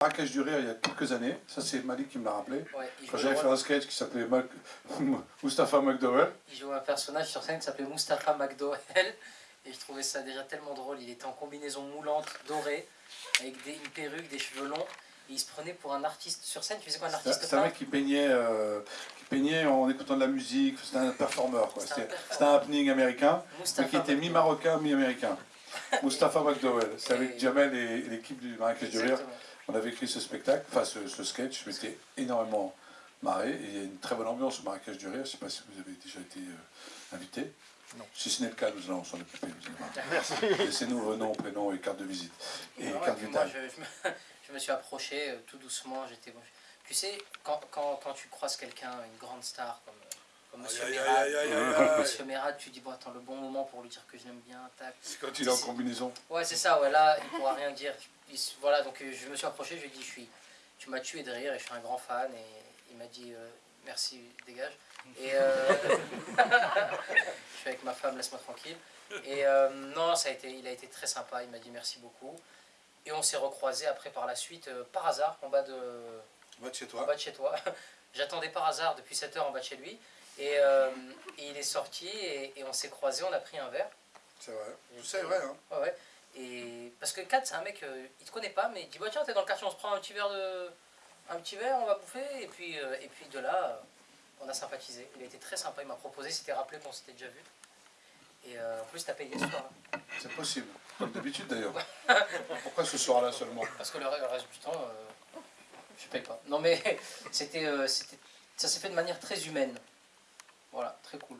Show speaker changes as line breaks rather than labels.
Marrakech du Rire il y a quelques années, ça c'est Malik qui me l'a rappelé,
Ouais,
quand j'avais fait un sketch qui s'appelait Mac- Mustapha McDowell.
il jouait un personnage sur scène qui s'appelait Mustapha McDowell. Et je trouvais ça déjà tellement drôle. Il était en combinaison moulante, dorée, avec des, une perruque, des cheveux longs. Et il se prenait pour un artiste sur scène. Tu faisais quoi, un artiste
c'était un mec qui peignait, euh, qui peignait en écoutant de la musique, c'était un performeur, quoi.
C'était un
un happening américain, mais qui était mi-marocain, mi-américain. Mustapha McDowell, c'est avec Jamel et, l'équipe du Marrakech du Rire. On avait écrit ce spectacle, enfin ce, ce sketch, je m'étais énormément marré. Et il y a une très bonne ambiance au Marrakech du Rire. Je ne sais pas si vous avez déjà été euh, invité.
Non.
Si ce n'est le cas, nous allons s'en occuper. vous allez voir.
Merci.
Laissez-nous vos noms, prénoms et carte de visite. Et carte vitale.
je, je me, je me suis approché euh, tout doucement. J'étais. Tu sais, quand, quand, quand tu croises quelqu'un, une grande star comme, comme Monsieur
Aïe, aïe,
Mérad,
aïe, aïe, aïe, aïe.
Monsieur Mérad, tu dis bon attends le bon moment pour lui dire que je l'aime bien, tac.
C'est quand il est en combinaison.
Ouais c'est ça, ouais là il pourra rien dire. Il- voilà donc euh, je me suis approché, je lui ai dit je suis, tu m'as tué de rire et je suis un grand fan et il m'a dit euh, merci dégage. Et euh, je suis avec ma femme, laisse-moi tranquille. Et euh, non ça a été, il a été très sympa, il m'a dit merci beaucoup. Et on s'est recroisés après par la suite par hasard en bas de
Va de chez
en
toi.
bas de chez toi. J'attendais par hasard depuis 7 heures en bas de chez lui. Et, euh, et il est sorti et, et on s'est croisés, on a pris un verre.
C'est vrai. C'est vrai, hein.
Ouais, ouais. Et parce que Kat, c'est un mec, euh, il te connaît pas, mais il dit bah, tiens, t'es dans le quartier, on se prend un petit verre de. Un petit verre, on va bouffer. Et puis, euh, et puis de là, euh, on a sympathisé. Il a été très sympa, il m'a proposé, s'était rappelé qu'on s'était déjà vu. Et en plus, t'as payé ce soir. hein.
C'est possible. Comme d'habitude d'ailleurs. Pourquoi ce soir-là seulement?
Parce que le reste, le reste du temps, je paye pas. Non mais c'était, c'était, ça s'est fait de manière très humaine. Voilà, très cool.